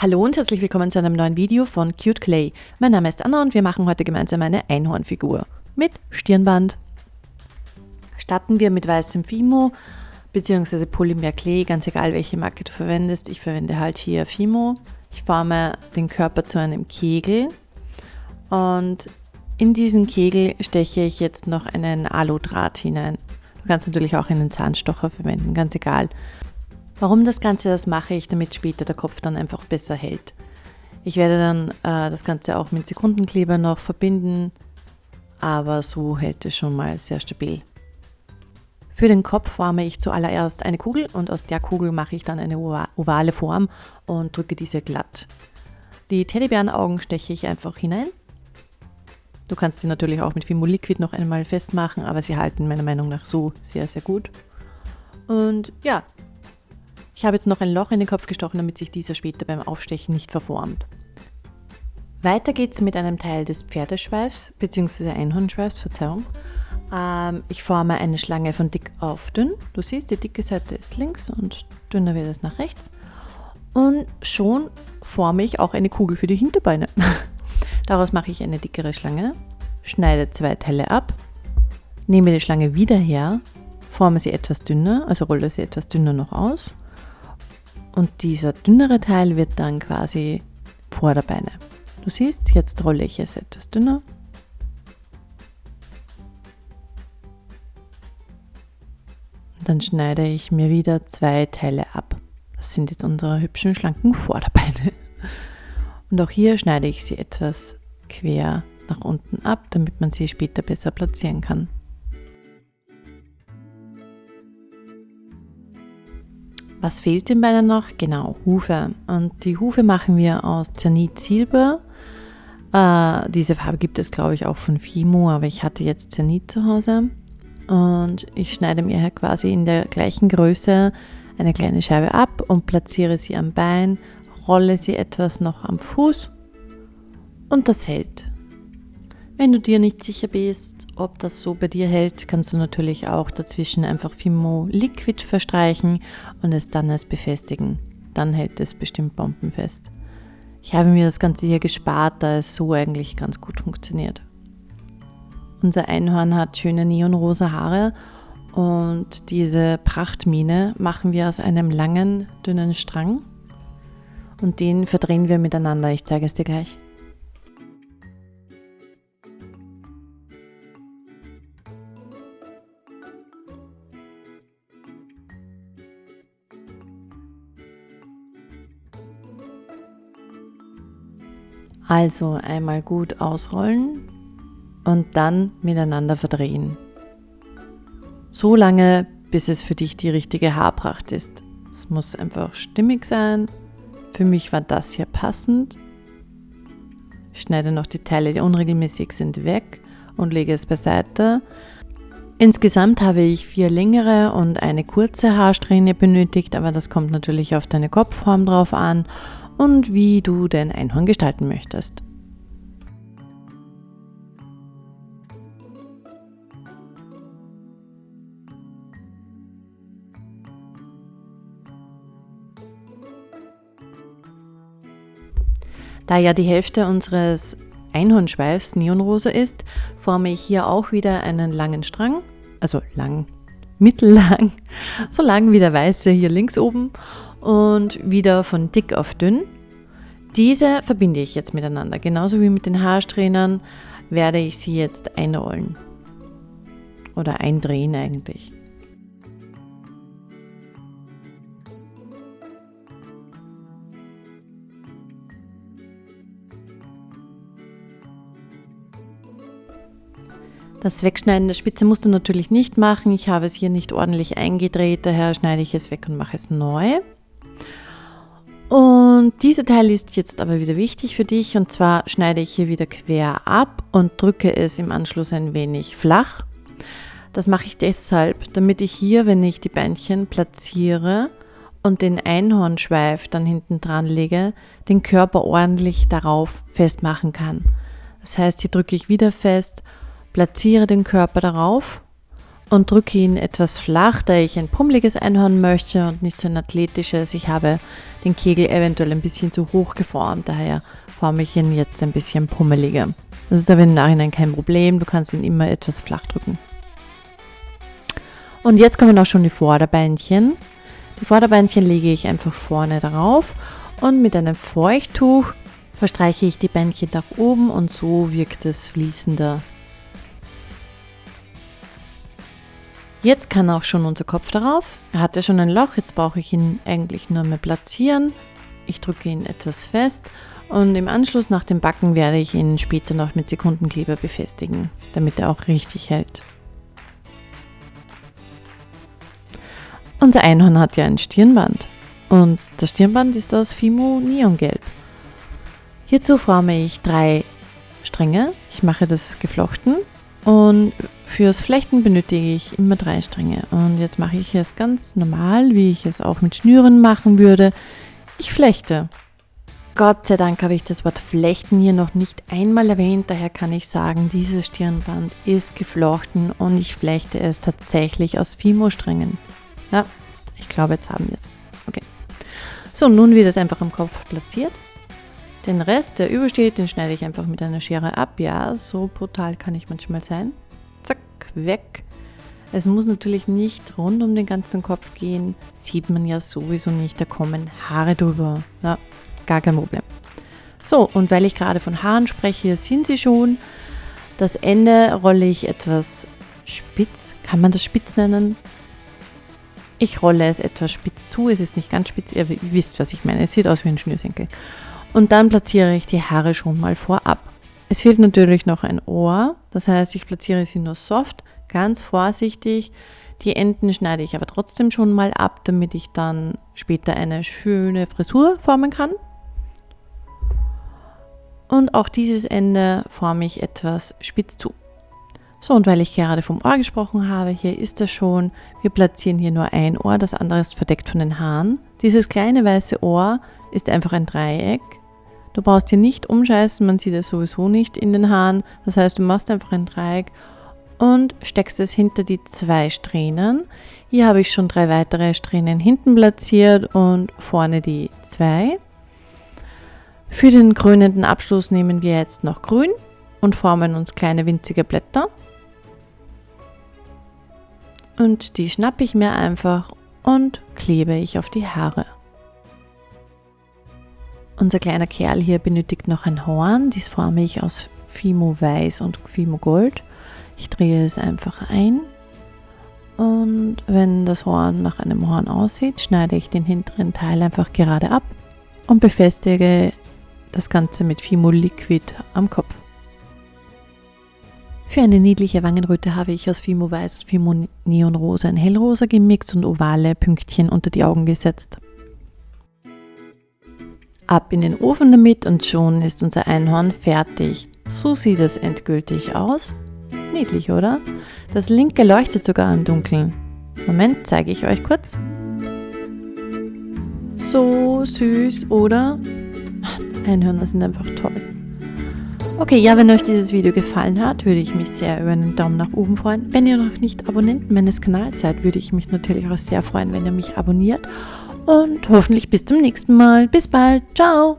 Hallo und herzlich willkommen zu einem neuen Video von Cute Clay. Mein Name ist Anna und wir machen heute gemeinsam eine Einhornfigur mit Stirnband. Starten wir mit weißem Fimo bzw. Polymer Clay, ganz egal welche Marke du verwendest. Ich verwende halt hier Fimo. Ich forme den Körper zu einem Kegel und in diesen Kegel steche ich jetzt noch einen Aludraht hinein. Du kannst natürlich auch einen Zahnstocher verwenden, ganz egal. Warum das Ganze, das mache ich, damit später der Kopf dann einfach besser hält. Ich werde dann äh, das Ganze auch mit Sekundenkleber noch verbinden, aber so hält es schon mal sehr stabil. Für den Kopf forme ich zuallererst eine Kugel und aus der Kugel mache ich dann eine ovale Form und drücke diese glatt. Die Teddybärenaugen steche ich einfach hinein. Du kannst die natürlich auch mit Fimo Liquid noch einmal festmachen, aber sie halten meiner Meinung nach so sehr, sehr gut. Und ja, ich habe jetzt noch ein Loch in den Kopf gestochen, damit sich dieser später beim Aufstechen nicht verformt. Weiter geht es mit einem Teil des Pferdeschweifs bzw. Einhornschweifs, Verzeihung. Ähm, ich forme eine Schlange von dick auf dünn. Du siehst, die dicke Seite ist links und dünner wird es nach rechts. Und schon forme ich auch eine Kugel für die Hinterbeine. Daraus mache ich eine dickere Schlange, schneide zwei Teile ab, nehme die Schlange wieder her, forme sie etwas dünner, also rolle sie etwas dünner noch aus und dieser dünnere Teil wird dann quasi Vorderbeine. Du siehst, jetzt rolle ich es etwas dünner. Dann schneide ich mir wieder zwei Teile ab. Das sind jetzt unsere hübschen, schlanken Vorderbeine. Und auch hier schneide ich sie etwas quer nach unten ab, damit man sie später besser platzieren kann. Was fehlt den Beinen noch? Genau, Hufe. Und die Hufe machen wir aus Zanit Silber. Äh, diese Farbe gibt es, glaube ich, auch von Fimo, aber ich hatte jetzt Zanit zu Hause. Und ich schneide mir hier quasi in der gleichen Größe eine kleine Scheibe ab und platziere sie am Bein, rolle sie etwas noch am Fuß und das hält. Wenn du dir nicht sicher bist, ob das so bei dir hält, kannst du natürlich auch dazwischen einfach Fimo Liquid verstreichen und es dann erst befestigen. Dann hält es bestimmt bombenfest. Ich habe mir das Ganze hier gespart, da es so eigentlich ganz gut funktioniert. Unser Einhorn hat schöne neonrosa Haare und diese Prachtmine machen wir aus einem langen, dünnen Strang und den verdrehen wir miteinander. Ich zeige es dir gleich. Also einmal gut ausrollen und dann miteinander verdrehen. So lange, bis es für dich die richtige Haarpracht ist. Es muss einfach stimmig sein. Für mich war das hier passend. Ich schneide noch die Teile, die unregelmäßig sind, weg und lege es beiseite. Insgesamt habe ich vier längere und eine kurze Haarsträhne benötigt, aber das kommt natürlich auf deine Kopfform drauf an und wie du dein Einhorn gestalten möchtest. Da ja die Hälfte unseres Einhornschweifs Neonrosa ist, forme ich hier auch wieder einen langen Strang, also lang, mittellang, so lang wie der weiße hier links oben und wieder von dick auf dünn. Diese verbinde ich jetzt miteinander. Genauso wie mit den Haarsträhnern werde ich sie jetzt einrollen. Oder eindrehen eigentlich. Das Wegschneiden der Spitze musst du natürlich nicht machen. Ich habe es hier nicht ordentlich eingedreht, daher schneide ich es weg und mache es neu. Und dieser Teil ist jetzt aber wieder wichtig für dich und zwar schneide ich hier wieder quer ab und drücke es im Anschluss ein wenig flach. Das mache ich deshalb, damit ich hier, wenn ich die Beinchen platziere und den Einhornschweif dann hinten dran lege, den Körper ordentlich darauf festmachen kann. Das heißt, hier drücke ich wieder fest platziere den Körper darauf und drücke ihn etwas flach, da ich ein pummeliges Einhorn möchte und nicht so ein athletisches. Ich habe den Kegel eventuell ein bisschen zu hoch geformt, daher forme ich ihn jetzt ein bisschen pummeliger. Das ist aber im Nachhinein kein Problem, du kannst ihn immer etwas flach drücken. Und jetzt kommen auch schon die Vorderbeinchen. Die Vorderbeinchen lege ich einfach vorne drauf und mit einem Feuchttuch verstreiche ich die Beinchen nach oben und so wirkt es fließender. Jetzt kann auch schon unser Kopf darauf. Er hat ja schon ein Loch, jetzt brauche ich ihn eigentlich nur mehr platzieren. Ich drücke ihn etwas fest und im Anschluss nach dem Backen werde ich ihn später noch mit Sekundenkleber befestigen, damit er auch richtig hält. Unser Einhorn hat ja ein Stirnband und das Stirnband ist aus Fimo Neongelb. Hierzu forme ich drei Stränge. Ich mache das geflochten und fürs Flechten benötige ich immer drei Stränge. Und jetzt mache ich es ganz normal, wie ich es auch mit Schnüren machen würde. Ich flechte. Gott sei Dank habe ich das Wort Flechten hier noch nicht einmal erwähnt, daher kann ich sagen, dieses Stirnband ist geflochten und ich flechte es tatsächlich aus Fimo-Strängen. Ja, ich glaube, jetzt haben wir es. Okay. So, nun wird es einfach am Kopf platziert. Den Rest, der übersteht, den schneide ich einfach mit einer Schere ab. Ja, so brutal kann ich manchmal sein. Zack, weg. Es muss natürlich nicht rund um den ganzen Kopf gehen. Sieht man ja sowieso nicht, da kommen Haare drüber. Ja, gar kein Problem. So, und weil ich gerade von Haaren spreche, sind sie schon. Das Ende rolle ich etwas spitz. Kann man das spitz nennen? Ich rolle es etwas spitz zu. Es ist nicht ganz spitz, ihr wisst, was ich meine. Es sieht aus wie ein Schnürsenkel. Und dann platziere ich die Haare schon mal vorab. Es fehlt natürlich noch ein Ohr. Das heißt, ich platziere sie nur soft, ganz vorsichtig. Die Enden schneide ich aber trotzdem schon mal ab, damit ich dann später eine schöne Frisur formen kann. Und auch dieses Ende forme ich etwas spitz zu. So, und weil ich gerade vom Ohr gesprochen habe, hier ist es schon. Wir platzieren hier nur ein Ohr, das andere ist verdeckt von den Haaren. Dieses kleine weiße Ohr ist einfach ein Dreieck. Du brauchst hier nicht umscheißen, man sieht es sowieso nicht in den Haaren. Das heißt, du machst einfach ein Dreieck und steckst es hinter die zwei Strähnen. Hier habe ich schon drei weitere Strähnen hinten platziert und vorne die zwei. Für den krönenden Abschluss nehmen wir jetzt noch grün und formen uns kleine winzige Blätter. Und die schnappe ich mir einfach und klebe ich auf die Haare. Unser kleiner Kerl hier benötigt noch ein Horn. Dies forme ich aus Fimo Weiß und Fimo Gold. Ich drehe es einfach ein. Und wenn das Horn nach einem Horn aussieht, schneide ich den hinteren Teil einfach gerade ab und befestige das Ganze mit Fimo Liquid am Kopf. Für eine niedliche Wangenröte habe ich aus Fimo Weiß und Fimo Neon Rosa ein Hellrosa gemixt und ovale Pünktchen unter die Augen gesetzt. Ab in den Ofen damit und schon ist unser Einhorn fertig. So sieht es endgültig aus. Niedlich, oder? Das linke leuchtet sogar im Dunkeln. Moment, zeige ich euch kurz. So süß, oder? Einhörner sind einfach toll. Okay, ja, wenn euch dieses Video gefallen hat, würde ich mich sehr über einen Daumen nach oben freuen. Wenn ihr noch nicht Abonnenten meines Kanals seid, würde ich mich natürlich auch sehr freuen, wenn ihr mich abonniert. Und hoffentlich bis zum nächsten Mal. Bis bald. Ciao.